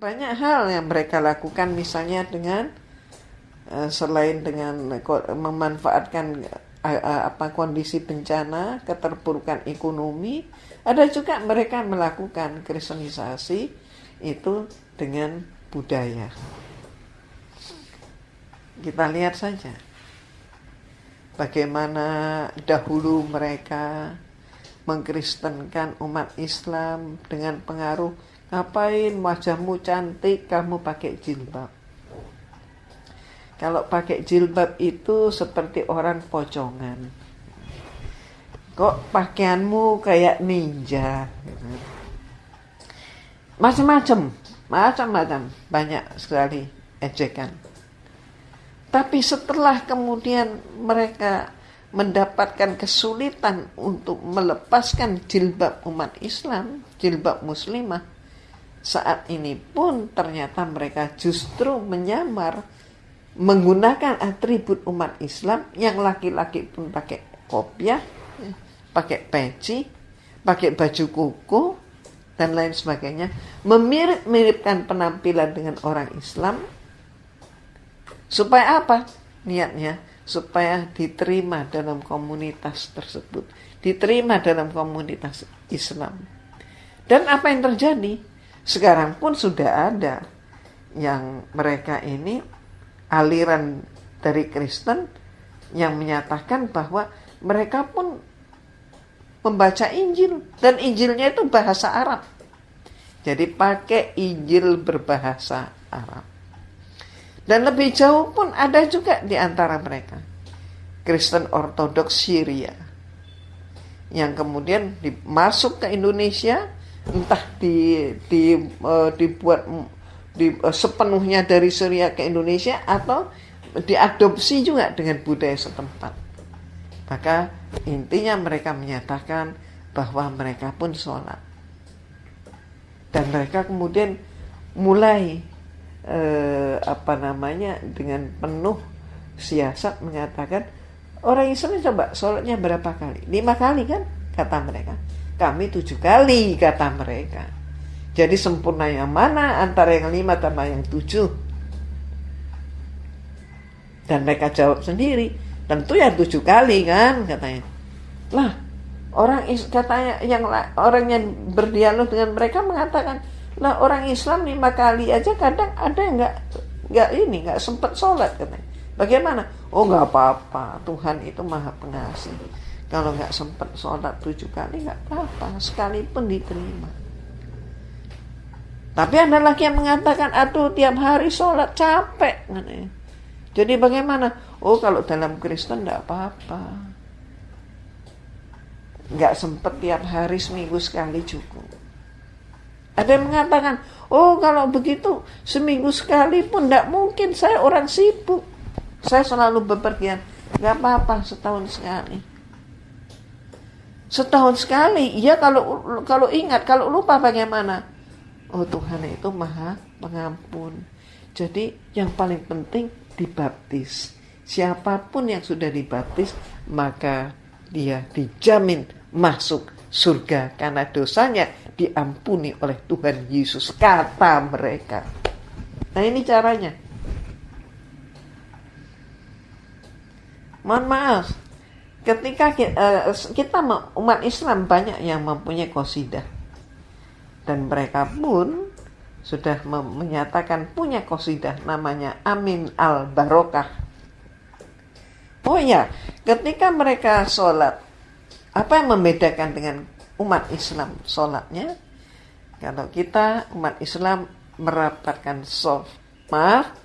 banyak hal yang mereka lakukan misalnya dengan uh, selain dengan memanfaatkan uh, apa kondisi bencana, keterpurukan ekonomi, ada juga mereka melakukan kristenisasi itu dengan budaya. Kita lihat saja bagaimana dahulu mereka mengkristenkan umat Islam dengan pengaruh ngapain wajahmu cantik kamu pakai jilbab? Kalau pakai jilbab itu seperti orang pocongan. Kok pakaianmu kayak ninja? Macam-macam macam-macam. Banyak sekali ejekan. Tapi setelah kemudian mereka mendapatkan kesulitan untuk melepaskan jilbab umat Islam, jilbab muslimah, saat ini pun ternyata mereka justru menyamar menggunakan atribut umat Islam yang laki-laki pun pakai kopiah, pakai peci, pakai baju kuku dan lain sebagainya, memirip-miripkan penampilan dengan orang Islam supaya apa? Niatnya supaya diterima dalam komunitas tersebut, diterima dalam komunitas Islam. Dan apa yang terjadi? Sekarang pun sudah ada yang mereka ini aliran dari Kristen yang menyatakan bahwa mereka pun membaca Injil dan Injilnya itu bahasa Arab. Jadi pakai Injil berbahasa Arab. Dan lebih jauh pun ada juga di antara mereka Kristen Ortodoks Syria yang kemudian masuk ke Indonesia entah di, di uh, dibuat di, uh, sepenuhnya dari Syria ke Indonesia atau diadopsi juga dengan budaya setempat. Maka intinya mereka menyatakan bahwa mereka pun sholat. Dan mereka kemudian mulai eh, apa namanya dengan penuh siasat mengatakan orang Islam coba sholatnya berapa kali? Lima kali kan kata mereka. Kami tujuh kali, kata mereka. Jadi sempurna yang mana antara yang lima sama yang tujuh? Dan mereka jawab sendiri, tentu ya tujuh kali kan, katanya. Lah, orang katanya yang orang yang berdialog dengan mereka mengatakan, lah orang Islam lima kali aja kadang ada yang nggak nggak ini nggak sempat sholat katanya. Bagaimana? Oh nggak apa-apa, Tuhan itu maha pengasih. Kalau nggak sempat sholat tujuh kali nggak apa-apa, sekalipun diterima. Tapi ada lagi yang mengatakan, aduh tiap hari sholat capek. Jadi bagaimana? Oh kalau dalam Kristen nggak apa-apa. Nggak sempat tiap hari seminggu sekali cukup. Ada yang mengatakan, oh kalau begitu seminggu sekali pun tidak mungkin saya orang sibuk. Saya selalu bepergian. Nggak apa-apa setahun sekali. Setahun sekali. Iya kalau kalau ingat, kalau lupa bagaimana? Oh Tuhan itu maha pengampun. Jadi yang paling penting dibaptis. Siapa pun yang sudah dibaptis, maka dia dijamin masuk surga karena dosanya diampuni oleh Tuhan Yesus kata mereka. Nah ini caranya. Mohon maaf, ketika kita, uh, kita umat Islam banyak yang mempunyai kosidah dan mereka pun sudah menyatakan punya kosidah namanya Amin al Barokah. Oh ya, ketika mereka sholat, apa yang membedakan dengan umat Islam sholatnya? Kalau kita umat Islam merapatkan soft, maaf,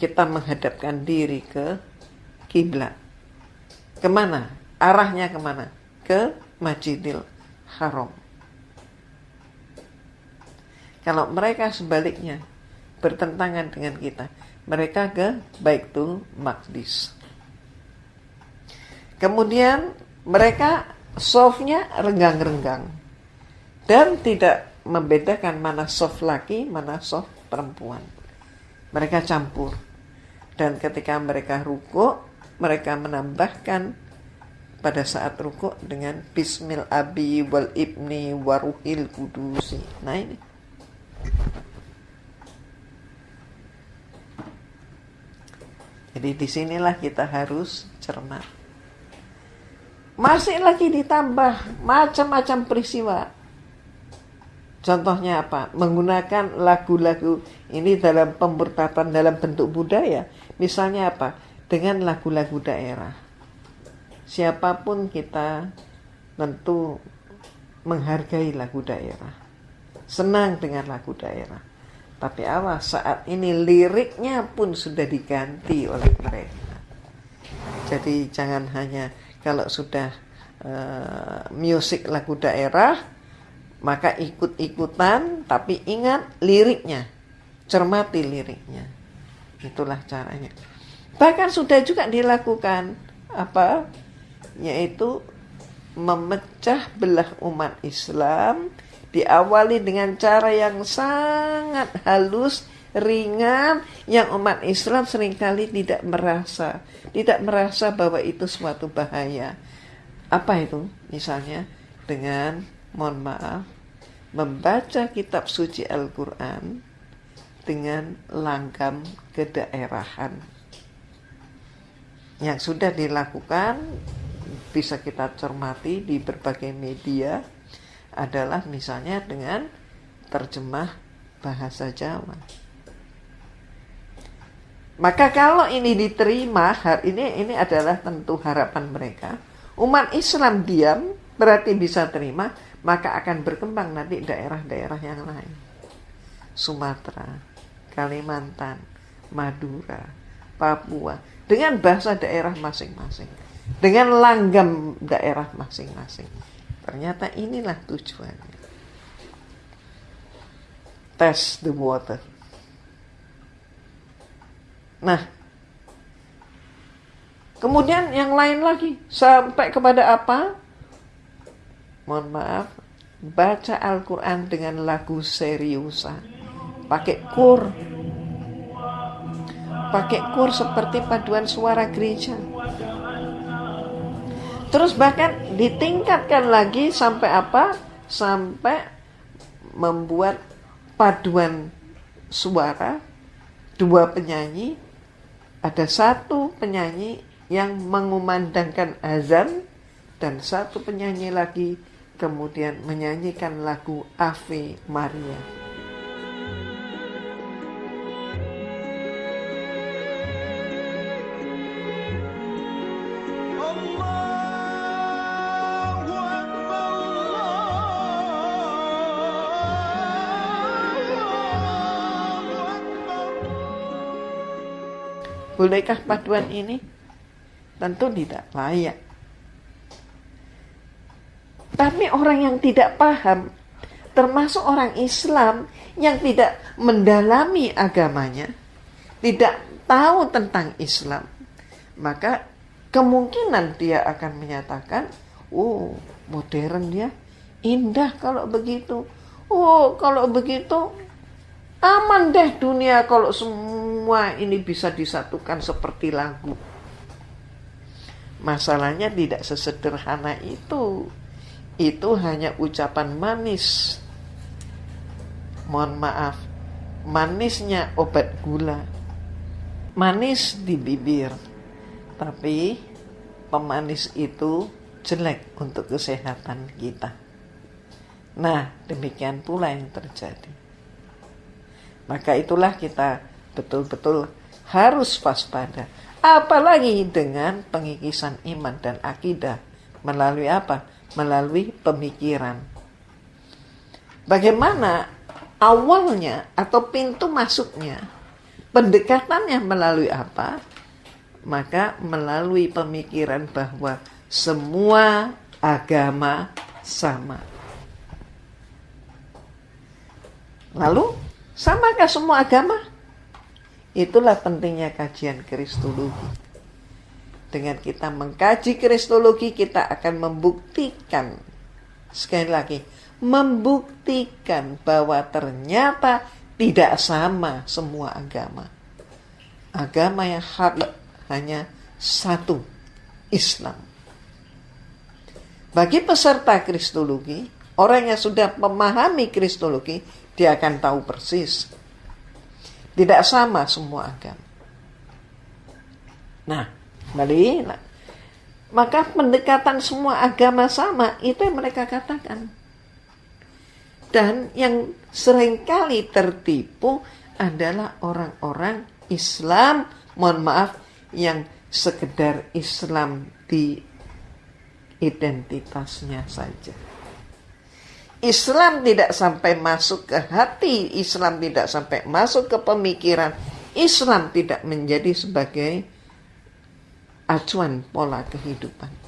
kita menghadapkan diri ke kiblat Ke mana? Arahnya ke mana? Ke Masjidil Haram. Kalau mereka sebaliknya bertentangan dengan kita, mereka ke Baitul Maqdis. Kemudian mereka softnya renggang-renggang dan tidak membedakan mana soft laki, mana soft perempuan. Mereka campur. Dan ketika mereka ruku, mereka menambahkan pada saat rukuk dengan Bismil Abi wal Ibni waruhil kudusi. Nah ini. Jadi di sinilah kita harus cermat. Masih lagi ditambah macam-macam peristiwa. Contohnya apa? Menggunakan lagu-lagu ini dalam pemberkatan dalam bentuk budaya. Misalnya apa? Dengan lagu-lagu daerah. Siapa pun kita tentu menghargai lagu daerah. Senang dengan lagu daerah. Tapi awas saat ini liriknya pun sudah diganti oleh mereka. Jadi jangan hanya kalau sudah uh, musik lagu daerah maka ikut-ikutan tapi ingat liriknya cermati liriknya itulah caranya bahkan sudah juga dilakukan apa yaitu memecah belah umat Islam diawali dengan cara yang sangat halus ringan yang umat Islam sering kali tidak merasa, tidak merasa bahwa itu suatu bahaya. Apa itu? Misalnya dengan mohon maaf membaca kitab suci Al-Qur'an dengan langgam kedaerahan. Yang sudah dilakukan bisa kita cermati di berbagai media adalah misalnya dengan terjemah bahasa Jawa. Maka kalau ini diterima, ini ini adalah tentu harapan mereka. Umat Islam diam berarti bisa terima, maka akan berkembang nanti daerah-daerah yang lain. Sumatera, Kalimantan, Madura, Papua dengan bahasa daerah masing-masing, dengan langgam daerah masing-masing. Ternyata inilah tujuannya. Test the water. Nah, kemudian yang lain lagi sampai kepada apa? Mohon maaf, baca Al-Quran dengan lagu seriusan, pakai kur, pakai kur seperti paduan suara gereja. Terus bahkan ditingkatkan lagi sampai apa? Sampai membuat paduan suara dua penyanyi ada satu penyanyi yang mengumandangkan azan dan satu penyanyi lagi kemudian menyanyikan lagu Ave Maria. Bolehkah paduan ini? Tentu tidak layak. Tapi orang yang tidak paham, termasuk orang Islam yang tidak mendalami agamanya, tidak tahu tentang Islam, maka kemungkinan dia akan menyatakan, "Oh, modern ya, indah kalau begitu." Oh, kalau begitu aman deh dunia kalau semua ini bisa disatukan seperti lagu. Masalahnya tidak sesederhana itu. Itu hanya ucapan manis. Mohon maaf, manisnya obat gula. Manis di bibir. Tapi pemanis itu jelek untuk kesehatan kita. Nah, demikian pula yang terjadi. Maka itulah kita betul-betul harus waspada. Apalagi dengan pengikisan iman dan akidah. Melalui apa? Melalui pemikiran. Bagaimana awalnya atau pintu masuknya? Pendekatannya melalui apa? Maka melalui pemikiran bahwa semua agama sama. Lalu, samakah semua agama? Itulah pentingnya kajian kristologi. Dengan kita mengkaji kristologi, kita akan membuktikan, sekali lagi, membuktikan bahwa ternyata tidak sama semua agama. Agama yang hak hanya satu, Islam. Bagi peserta kristologi, orang yang sudah memahami kristologi, dia akan tahu persis tidak sama semua agama. Nah, kembali. Nah, maka pendekatan semua agama sama, itu yang mereka katakan. Dan yang sering kali tertipu adalah orang-orang Islam, mohon maaf, yang sekedar Islam di identitasnya saja. Islam tidak sampai masuk ke hati, Islam tidak sampai masuk ke pemikiran, Islam tidak menjadi sebagai acuan pola kehidupan.